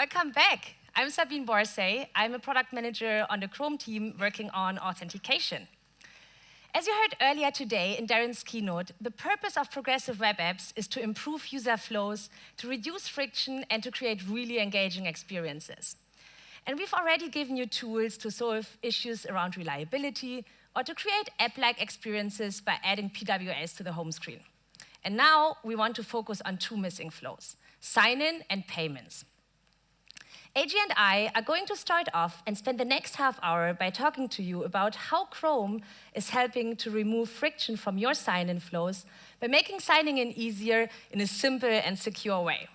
Welcome back. I'm Sabine Borsay. I'm a product manager on the Chrome team working on authentication. As you heard earlier today in Darren's keynote, the purpose of progressive web apps is to improve user flows, to reduce friction, and to create really engaging experiences. And we've already given you tools to solve issues around reliability or to create app-like experiences by adding PWAs to the home screen. And now we want to focus on two missing flows, sign-in and payments. Eiji and I are going to start off and spend the next half hour by talking to you about how Chrome is helping to remove friction from your sign-in flows by making signing in easier in a simple and secure way.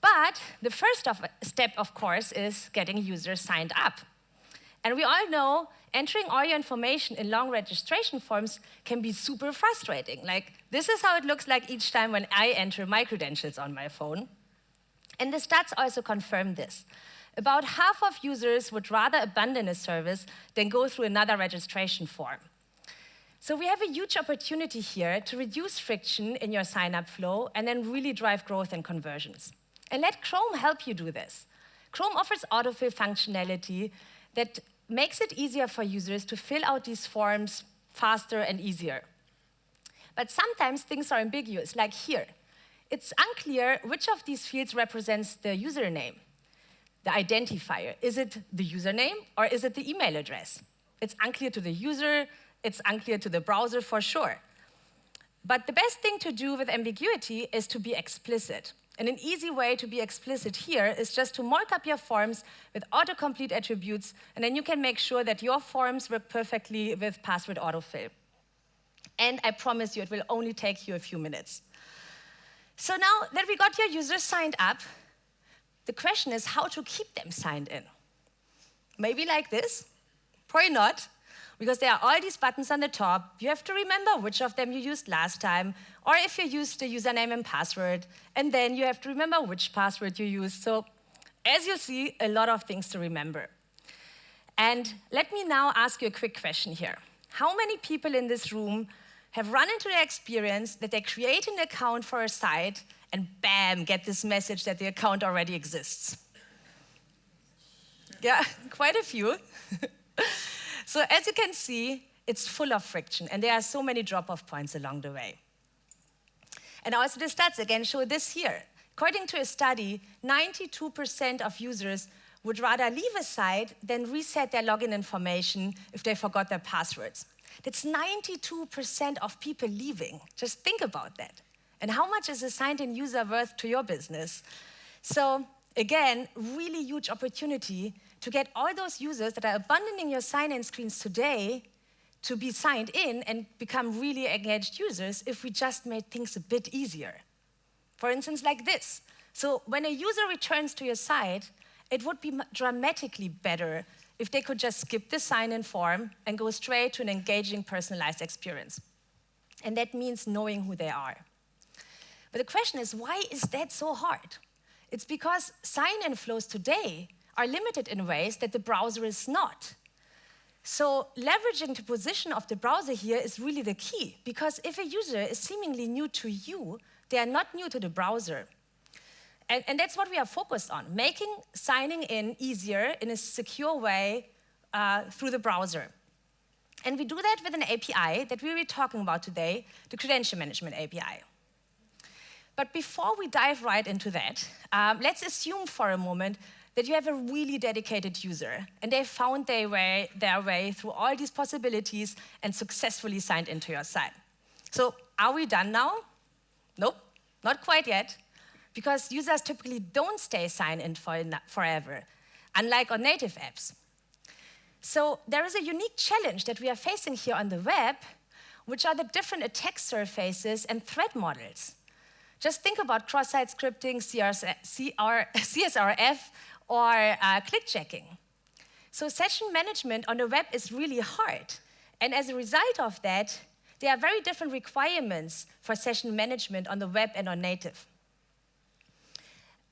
But the first of, step, of course, is getting users signed up. And we all know entering all your information in long registration forms can be super frustrating. Like, this is how it looks like each time when I enter my credentials on my phone. And the stats also confirm this. About half of users would rather abandon a service than go through another registration form. So we have a huge opportunity here to reduce friction in your sign-up flow and then really drive growth and conversions. And let Chrome help you do this. Chrome offers autofill functionality that makes it easier for users to fill out these forms faster and easier. But sometimes things are ambiguous, like here. It's unclear which of these fields represents the username, the identifier. Is it the username or is it the email address? It's unclear to the user, it's unclear to the browser for sure. But the best thing to do with ambiguity is to be explicit. And an easy way to be explicit here is just to mark up your forms with autocomplete attributes, and then you can make sure that your forms work perfectly with password autofill. And I promise you, it will only take you a few minutes. So now that we got your users signed up, the question is how to keep them signed in. Maybe like this, probably not, because there are all these buttons on the top. You have to remember which of them you used last time, or if you used the username and password, and then you have to remember which password you used. So as you see, a lot of things to remember. And let me now ask you a quick question here. How many people in this room have run into the experience that they create an account for a site and bam, get this message that the account already exists. Yeah, quite a few. so as you can see, it's full of friction and there are so many drop-off points along the way. And also the stats again show this here. According to a study, 92% of users would rather leave a site than reset their login information if they forgot their passwords. That's 92% of people leaving. Just think about that. And how much is a signed-in user worth to your business? So again, really huge opportunity to get all those users that are abandoning your sign-in screens today to be signed in and become really engaged users if we just made things a bit easier. For instance, like this. So when a user returns to your site, it would be dramatically better if they could just skip the sign-in form and go straight to an engaging, personalized experience. And that means knowing who they are. But the question is, why is that so hard? It's because sign-in flows today are limited in ways that the browser is not. So leveraging the position of the browser here is really the key, because if a user is seemingly new to you, they are not new to the browser. And, and, that's what we are focused on, making signing in easier in a secure way uh, through the browser. And we do that with an API that we'll be talking about today, the Credential Management API. But before we dive right into that, um, let's assume for a moment that you have a really dedicated user and they found their way, their way through all these possibilities and successfully signed into your site. So are we done now? Nope, not quite yet because users typically don't stay signed in for forever, unlike on native apps. So there is a unique challenge that we are facing here on the web, which are the different attack surfaces and threat models. Just think about cross-site scripting, CSRF, or uh, clickjacking. So session management on the web is really hard. And as a result of that, there are very different requirements for session management on the web and on native.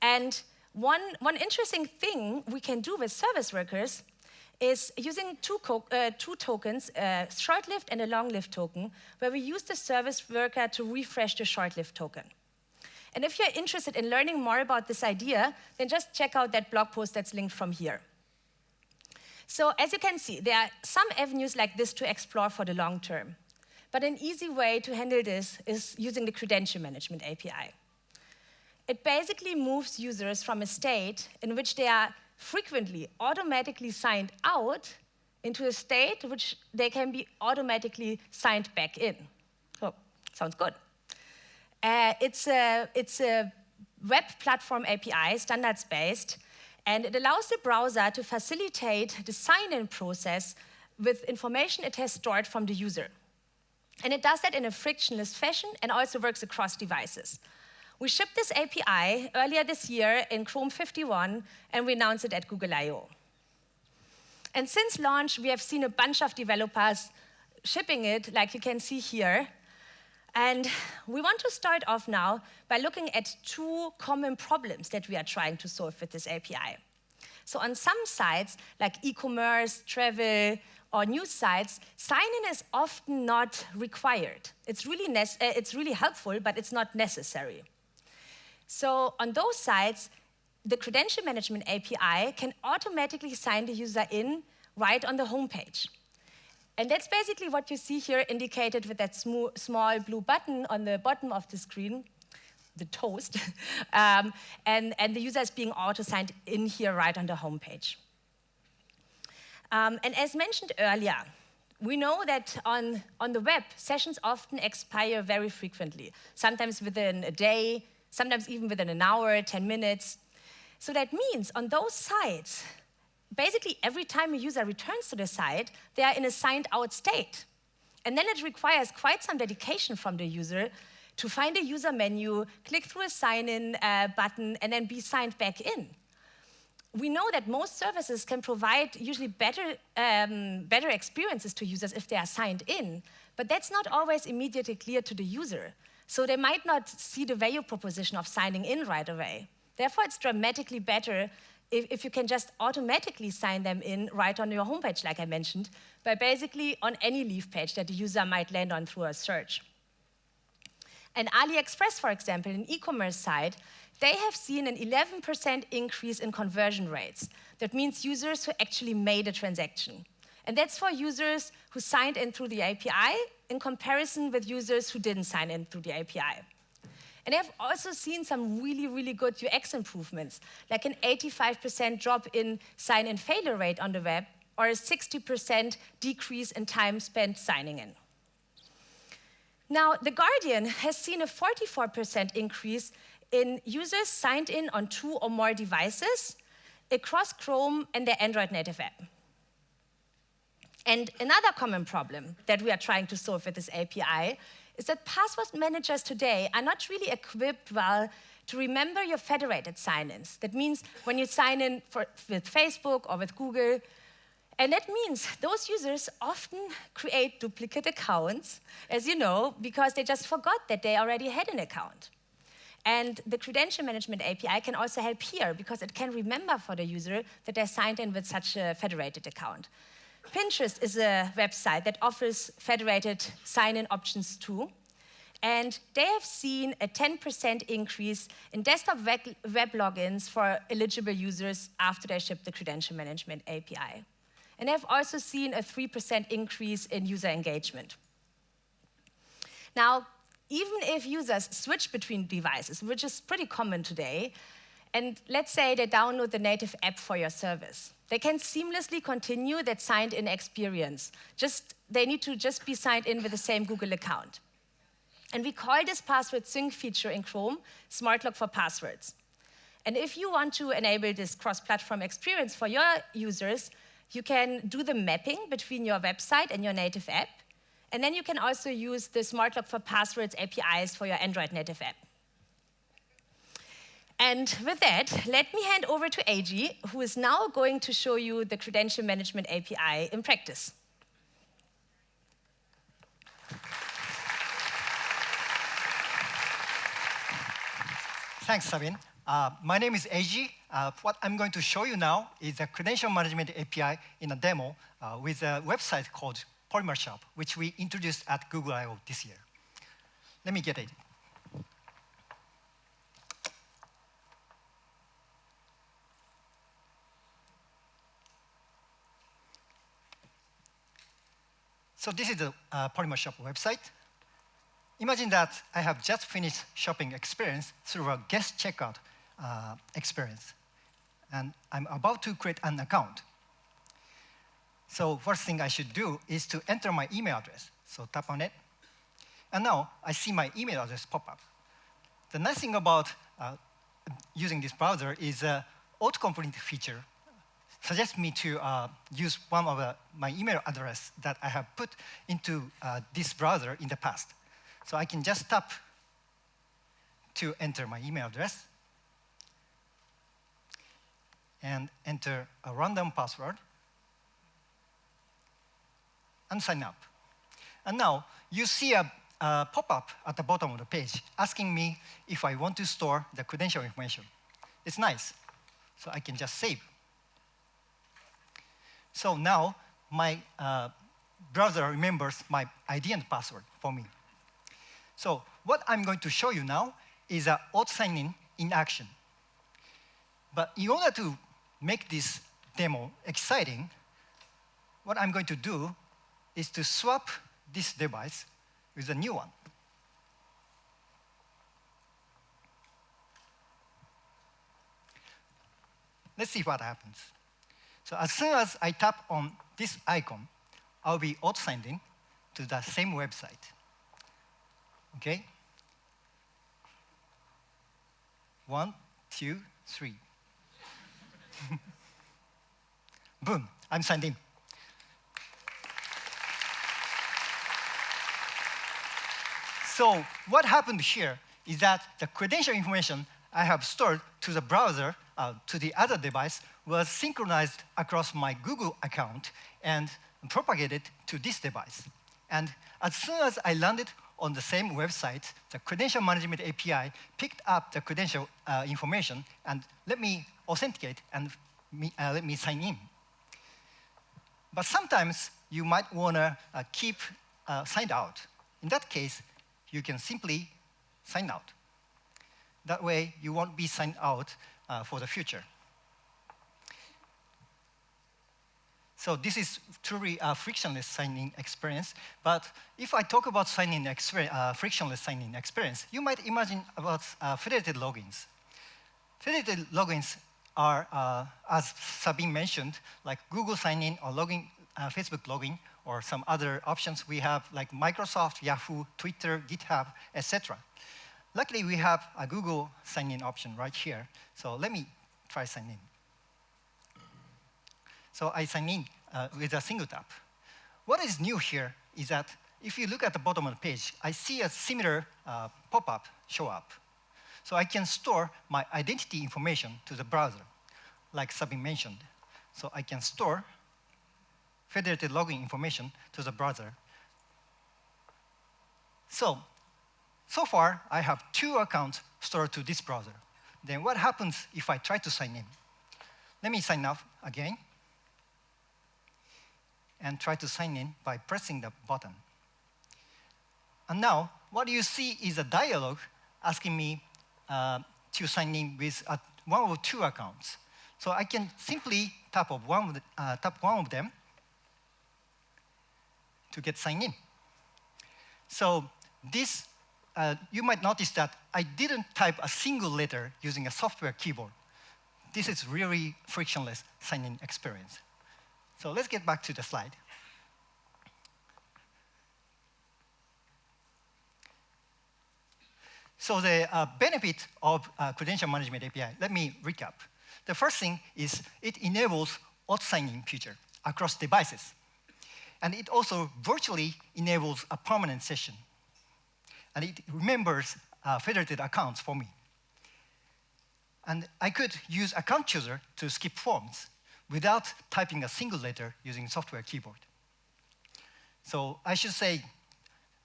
And one, one interesting thing we can do with service workers is using two, uh, two tokens, a short-lived and a long-lived token, where we use the service worker to refresh the short-lived token. And if you're interested in learning more about this idea, then just check out that blog post that's linked from here. So as you can see, there are some avenues like this to explore for the long term. But an easy way to handle this is using the Credential Management API. It basically moves users from a state in which they are frequently automatically signed out into a state which they can be automatically signed back in. So, sounds good. Uh, it's, a, it's a web platform API, standards-based, and it allows the browser to facilitate the sign-in process with information it has stored from the user. And it does that in a frictionless fashion and also works across devices. We shipped this API earlier this year in Chrome 51, and we announced it at Google I/O And since launch, we have seen a bunch of developers shipping it, like you can see here. And we want to start off now by looking at two common problems that we are trying to solve with this API. So on some sites, like e-commerce, travel, or news sites, sign-in is often not required. It's really, uh, it's really helpful, but it's not necessary. So on those sites, the credential management API can automatically sign the user in right on the homepage. And that's basically what you see here indicated with that small blue button on the bottom of the screen, the toast, um, and, and the user is being auto-signed in here right on the homepage. Um, and as mentioned earlier, we know that on, on the web, sessions often expire very frequently, sometimes within a day, sometimes even within an hour, 10 minutes. So that means on those sites, basically every time a user returns to the site, they are in a signed out state. And then it requires quite some dedication from the user to find a user menu, click through a sign-in uh, button, and then be signed back in. We know that most services can provide usually better, um, better experiences to users if they are signed in, but that's not always immediately clear to the user. So they might not see the value proposition of signing in right away. Therefore, it's dramatically better if, if, you can just automatically sign them in right on your homepage, like I mentioned, by basically on any leaf page that the user might land on through a search. And AliExpress, for example, an e-commerce site, they have seen an 11% increase in conversion rates. That means users who actually made a transaction. And that's for users who signed in through the API in comparison with users who didn't sign in through the API. And I've also seen some really, really good UX improvements, like an 85% drop in sign-in failure rate on the web, or a 60% decrease in time spent signing in. Now, The Guardian has seen a 44% increase in users signed in on two or more devices across Chrome and their Android native app. And another common problem that we are trying to solve with this API is that password managers today are not really equipped well to remember your federated sign-ins. That means when you sign in for, with Facebook or with Google, and that means those users often create duplicate accounts, as you know, because they just forgot that they already had an account. And the credential management API can also help here because it can remember for the user that they signed in with such a federated account. Pinterest is a website that offers federated sign-in options too. And they have seen a 10% increase in desktop web, web logins for eligible users after they shipped the credential management API. And they've also seen a 3% increase in user engagement. Now, even if users switch between devices, which is pretty common today, and let's say they download the native app for your service, they can seamlessly continue that signed in experience. Just, they need to just be signed in with the same Google account. And we call this password sync feature in Chrome Smart Lock for Passwords. And if you want to enable this cross-platform experience for your users, you can do the mapping between your website and your native app. And then you can also use the Smart Lock for Passwords APIs for your Android native app. And with that, let me hand over to Eiji, who is now going to show you the Credential Management API in practice. Thanks, Sabine. Uh, my name is Eiji. Uh, what I'm going to show you now is a Credential Management API in a demo uh, with a website called Polymer Shop, which we introduced at Google I/O this year. Let me get it. So this is the uh, Polymer Shop website. Imagine that I have just finished shopping experience through a guest checkout uh, experience. And I'm about to create an account. So first thing I should do is to enter my email address. So tap on it. And now I see my email address pop up. The nice thing about uh, using this browser is uh, autocomplete feature suggests me to uh, use one of uh, my email address that I have put into uh, this browser in the past. So I can just tap to enter my email address and enter a random password and sign up. And now you see a, a pop-up at the bottom of the page asking me if I want to store the credential information. It's nice. So I can just save. So now my uh, browser remembers my ID and password for me. So what I'm going to show you now is a auto sign-in in action. But in order to make this demo exciting, what I'm going to do is to swap this device with a new one. Let's see what happens. So as soon as I tap on this icon, I'll be auto-sending to the same website. Okay? One, two, three. Boom, I'm signed in. So what happened here is that the credential information I have stored to the browser, uh, to the other device, was synchronized across my Google account and propagated to this device. And as soon as I landed on the same website, the credential management API picked up the credential uh, information and let me authenticate and me, uh, let me sign in. But sometimes you might want to uh, keep uh, signed out. In that case, you can simply sign out. That way, you won't be signed out uh, for the future. So this is truly a frictionless signing experience. But if I talk about signing uh, frictionless signing experience, you might imagine about uh, federated logins. Federated logins are, uh, as Sabine mentioned, like Google sign-in or login, uh, Facebook login, or some other options we have like Microsoft, Yahoo, Twitter, GitHub, etc. Luckily, we have a Google sign-in option right here. So let me try sign in. So I sign in uh, with a single tap. What is new here is that if you look at the bottom of the page, I see a similar uh, pop-up show up. So I can store my identity information to the browser, like Sabine mentioned. So I can store federated login information to the browser. So, so far, I have two accounts stored to this browser. Then what happens if I try to sign in? Let me sign up again and try to sign in by pressing the button. And now, what you see is a dialog asking me uh, to sign in with uh, one or two accounts. So I can simply tap, of one, of the, uh, tap one of them to get signed in. So this, uh, you might notice that I didn't type a single letter using a software keyboard. This is really frictionless sign-in experience. So let's get back to the slide. So the uh, benefit of uh, credential management API, let me recap. The first thing is it enables auto signing feature across devices. And it also virtually enables a permanent session. And it remembers uh, federated accounts for me. And I could use account chooser to skip forms without typing a single letter using software keyboard. So I should say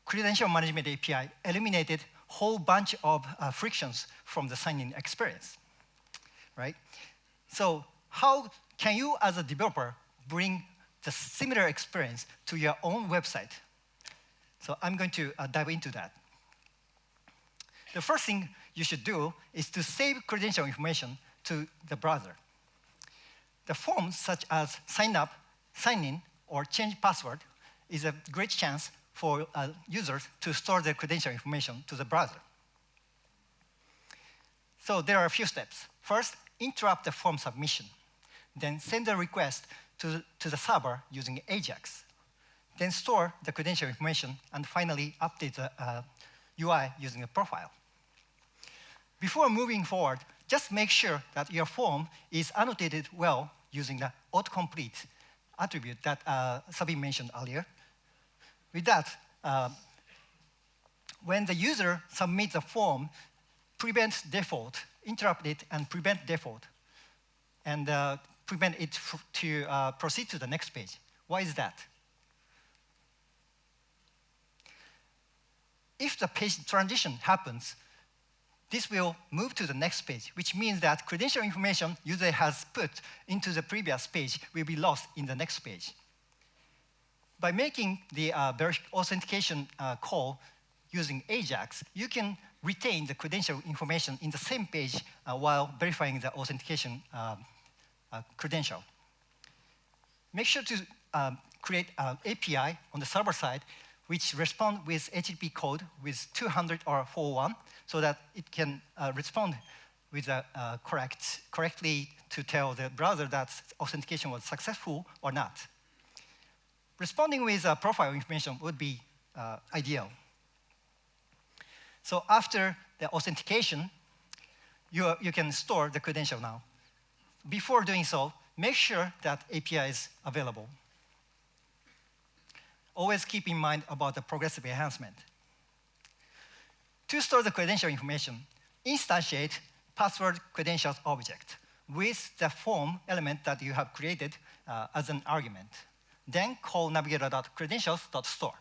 credential management API eliminated whole bunch of uh, frictions from the signing experience, right? So how can you as a developer bring the similar experience to your own website? So I'm going to uh, dive into that. The first thing you should do is to save credential information to the browser. The forms such as sign up, sign in, or change password is a great chance for uh, users to store their credential information to the browser. So there are a few steps. First, interrupt the form submission. Then send a request to, to the server using AJAX. Then store the credential information, and finally update the uh, UI using a profile. Before moving forward, just make sure that your form is annotated well using the autocomplete attribute that uh, Sabine mentioned earlier. With that, uh, when the user submits a form, prevent default, interrupt it and prevent default, and uh, prevent it to uh, proceed to the next page. Why is that? If the page transition happens, this will move to the next page, which means that credential information user has put into the previous page will be lost in the next page. By making the uh, authentication uh, call using AJAX, you can retain the credential information in the same page uh, while verifying the authentication um, uh, credential. Make sure to um, create an API on the server side which respond with HTTP code with 200 or 401 so that it can uh, respond with a uh, correct, correctly to tell the browser that authentication was successful or not. Responding with uh, profile information would be uh, ideal. So after the authentication, you, you can store the credential now. Before doing so, make sure that API is available. Always keep in mind about the progressive enhancement. To store the credential information, instantiate password credentials object with the form element that you have created uh, as an argument. Then call navigator.credentials.store.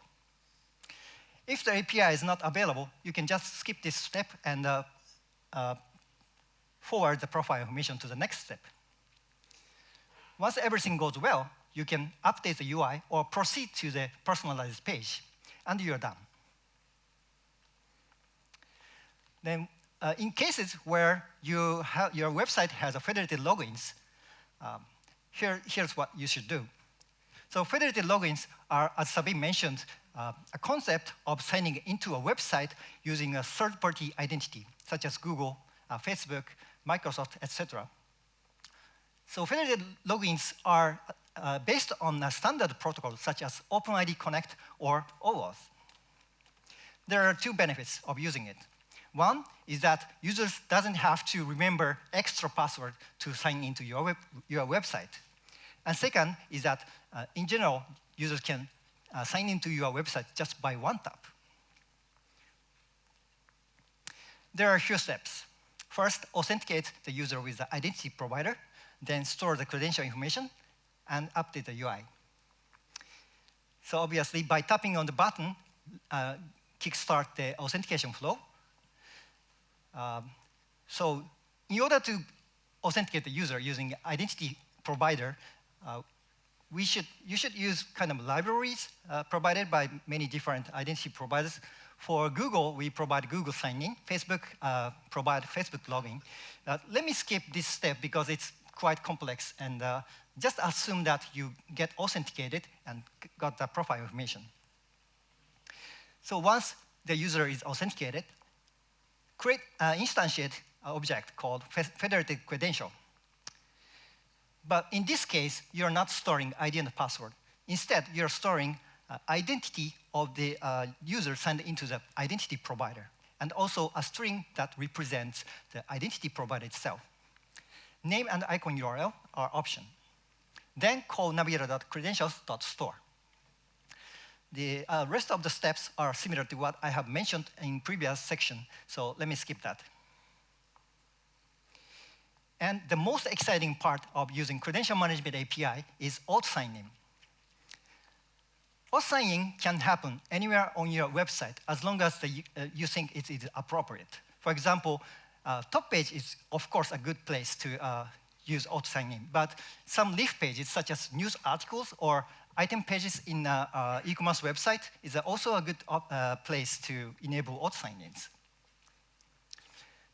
If the API is not available, you can just skip this step and uh, uh, forward the profile information to the next step. Once everything goes well, you can update the UI or proceed to the personalized page, and you're done. Then uh, in cases where you your website has a federated logins, um, here, here's what you should do. So federated logins are, as Sabine mentioned, uh, a concept of signing into a website using a third-party identity, such as Google, uh, Facebook, Microsoft, etc. So federated logins are uh, based on a standard protocol such as OpenID Connect or OAuth. There are two benefits of using it. One is that users doesn't have to remember extra password to sign into your, web, your website. And second is that, uh, in general, users can uh, sign into your website just by one tap. There are a few steps. First, authenticate the user with the identity provider, then store the credential information, and update the UI. So obviously, by tapping on the button, uh, kickstart the authentication flow. Um, so in order to authenticate the user using identity provider, uh, we should, you should use kind of libraries uh, provided by many different identity providers. For Google, we provide Google sign-in. Facebook uh, provide Facebook login. Uh, let me skip this step because it's quite complex and uh, just assume that you get authenticated and got the profile information. So once the user is authenticated, create an instantiate object called federated credential. But in this case, you're not storing ID and password. Instead, you're storing uh, identity of the uh, user signed into the identity provider, and also a string that represents the identity provider itself. Name and icon URL are option. Then call navigator.credentials.store. The uh, rest of the steps are similar to what I have mentioned in previous section, so let me skip that. And the most exciting part of using Credential Management API is auth signing. Auth signing can happen anywhere on your website as long as the, uh, you think it is appropriate. For example, uh, top page is, of course, a good place to uh, use auth sign-in. But some leaf pages, such as news articles or item pages in uh, uh, e-commerce website, is also a good uh, place to enable auth sign-ins.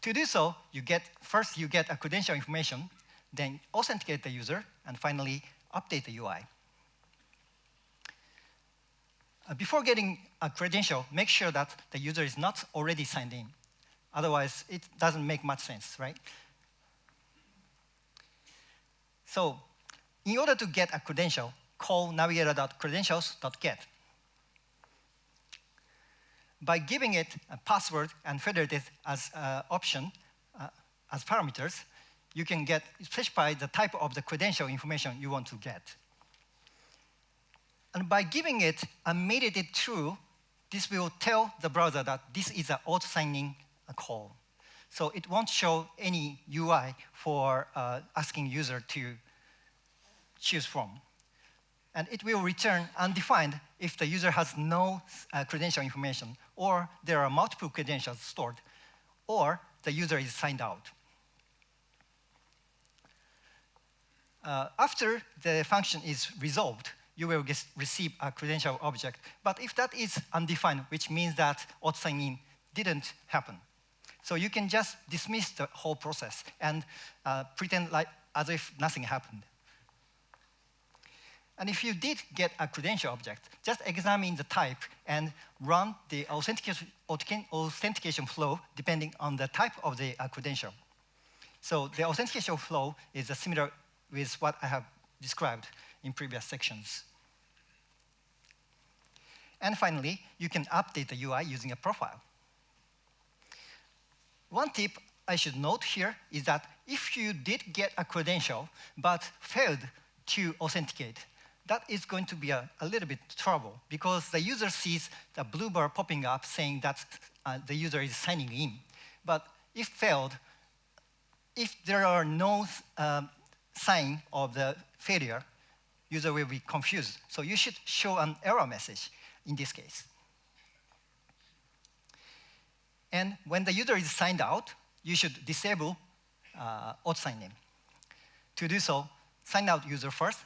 To do so, you get first you get a credential information, then authenticate the user, and finally update the UI. Uh, before getting a credential, make sure that the user is not already signed in. Otherwise, it doesn't make much sense, right? So in order to get a credential, call navigator.credentials.get. By giving it a password and federated as uh, option, uh, as parameters, you can get specify the type of the credential information you want to get. And by giving it a mediated true, this will tell the browser that this is an auto signing call. So it won't show any UI for uh, asking user to choose from. And it will return undefined if the user has no uh, credential information, or there are multiple credentials stored, or the user is signed out. Uh, after the function is resolved, you will get, receive a credential object. But if that is undefined, which means that auto signing didn't happen. So you can just dismiss the whole process and uh, pretend like as if nothing happened. And if you did get a credential object, just examine the type and run the authentication, authentication flow depending on the type of the uh, credential. So the authentication flow is similar with what I have described in previous sections. And finally, you can update the UI using a profile. One tip I should note here is that if you did get a credential but failed to authenticate, that is going to be a, a, little bit trouble because the user sees the blue bar popping up saying that uh, the user is signing in. But if failed, if there are no um, sign of the failure, user will be confused. So you should show an error message in this case. And when the user is signed out, you should disable uh, auto sign in. To do so, sign out user first,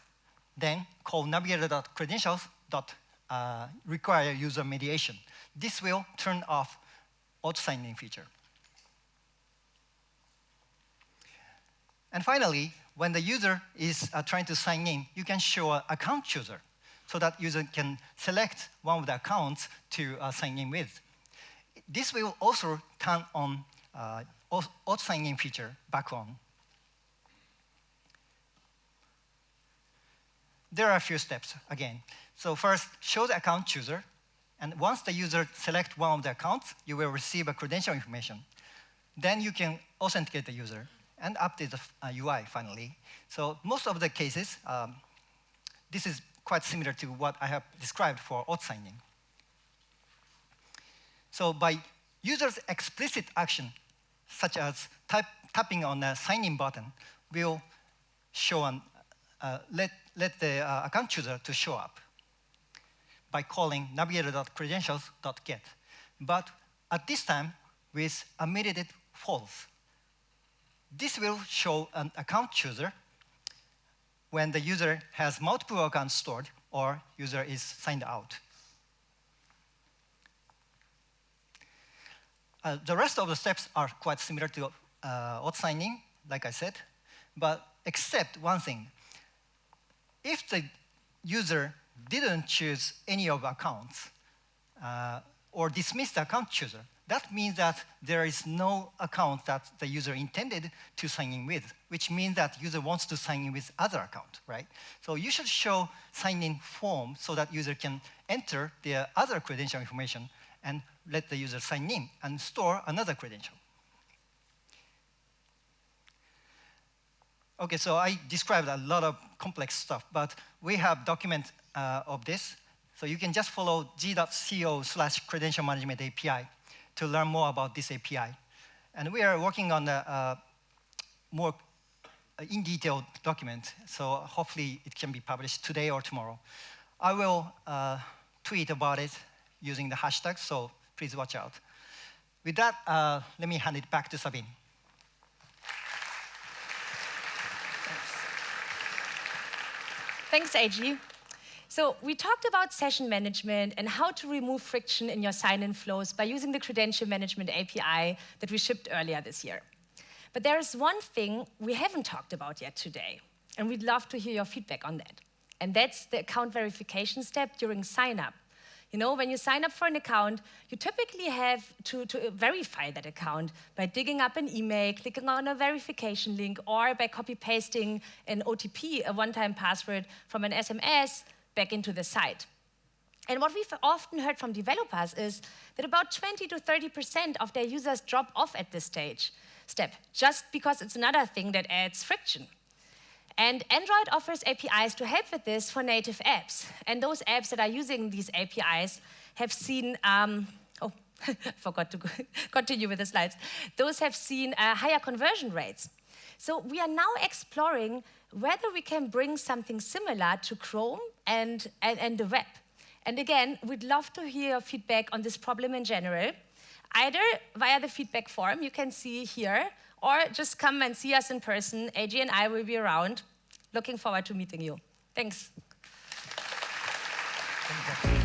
then call navigator.credentials. Uh, user mediation. This will turn off auto sign-in feature. And finally, when the user is uh, trying to sign in, you can show an account chooser so that user can select one of the accounts to uh, sign in with. This will also turn on uh, auto sign-in feature back on there are a few steps again. So first, show the account chooser. And once the user select one of the accounts, you will receive a credential information. Then you can authenticate the user and update the uh, UI finally. So most of the cases, um, this is quite similar to what I have described for auto signing. So by user's explicit action, such as type, tapping on the sign in button, will show an, uh, let let the uh, account chooser to show up by calling navigator.credentials.get. But at this time, with a mediated false. This will show an account chooser when the user has multiple accounts stored or user is signed out. Uh, the rest of the steps are quite similar to uh, auto signing, like I said, but except one thing if the user didn't choose any of accounts uh, or dismiss the account chooser, that means that there is no account that the user intended to sign in with, which means that user wants to sign in with other account, right? So you should show sign-in form so that user can enter their other credential information and let the user sign in and store another credential. Okay, so I described a lot of complex stuff, but we have document uh, of this. So you can just follow g.co slash credential management API to learn more about this API. And we are working on a, more in detail document, so hopefully it can be published today or tomorrow. I will uh, tweet about it using the hashtag, so please watch out. With that, uh, let me hand it back to Sabine. Thanks, Eiji. So we talked about session management and how to remove friction in your sign-in flows by using the Credential Management API that we shipped earlier this year. But there is one thing we haven't talked about yet today, and we'd love to hear your feedback on that. And that's the account verification step during sign-up. You know, when you sign up for an account, you typically have to, to verify that account by digging up an email, clicking on a verification link, or by copy-pasting an OTP, a one-time password, from an SMS back into the site. And what we've often heard from developers is that about 20 to 30% of their users drop off at this stage, step, just because it's another thing that adds friction. And Android offers APIs to help with this for native apps. And those apps that are using these APIs have seen, um, oh, forgot to continue with the slides. Those have seen uh, higher conversion rates. So we are now exploring whether we can bring something similar to Chrome and, and, and the web. And again, we'd love to hear your feedback on this problem in general, either via the feedback form you can see here, or just come and see us in person. Eiji and I will be around. Looking forward to meeting you. Thanks. Thank you.